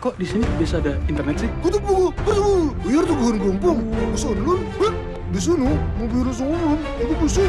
Kok di sini bisa ada internet sih? Kutu buku, kutu biar tuh gue gumpung. Bisa dulu, di nu, mau biru semua, itu bisa.